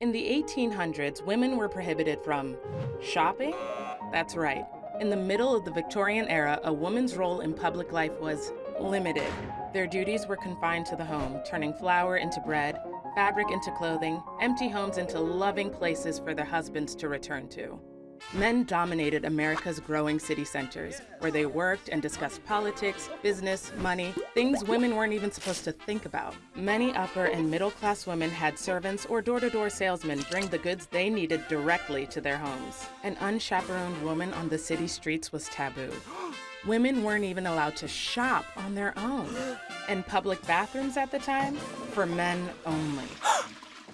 In the 1800s, women were prohibited from shopping? That's right. In the middle of the Victorian era, a woman's role in public life was limited. Their duties were confined to the home, turning flour into bread, fabric into clothing, empty homes into loving places for their husbands to return to. Men dominated America's growing city centers, where they worked and discussed politics, business, money, things women weren't even supposed to think about. Many upper and middle class women had servants or door to door salesmen bring the goods they needed directly to their homes. An unchaperoned woman on the city streets was taboo. Women weren't even allowed to shop on their own. And public bathrooms at the time, for men only.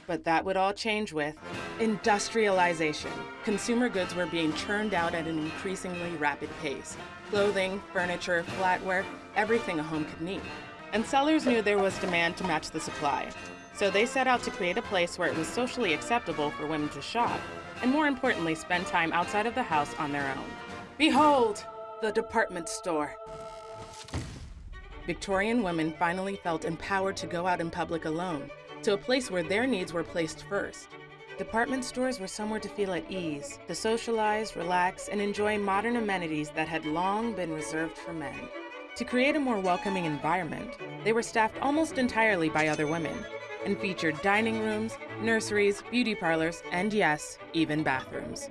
But that would all change with industrialization. Consumer goods were being churned out at an increasingly rapid pace. Clothing, furniture, flatware, everything a home could need. And sellers knew there was demand to match the supply. So they set out to create a place where it was socially acceptable for women to shop, and more importantly, spend time outside of the house on their own. Behold, the department store. Victorian women finally felt empowered to go out in public alone, to a place where their needs were placed first. Department stores were somewhere to feel at ease, to socialize, relax, and enjoy modern amenities that had long been reserved for men. To create a more welcoming environment, they were staffed almost entirely by other women and featured dining rooms, nurseries, beauty parlors, and yes, even bathrooms.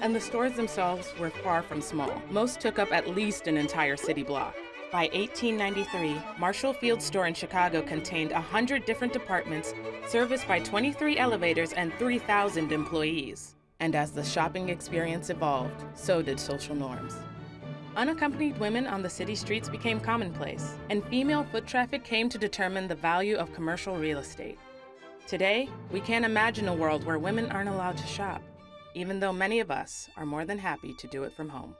And the stores themselves were far from small. Most took up at least an entire city block. By 1893, Marshall Field store in Chicago contained 100 different departments, serviced by 23 elevators and 3,000 employees. And as the shopping experience evolved, so did social norms. Unaccompanied women on the city streets became commonplace, and female foot traffic came to determine the value of commercial real estate. Today, we can't imagine a world where women aren't allowed to shop, even though many of us are more than happy to do it from home.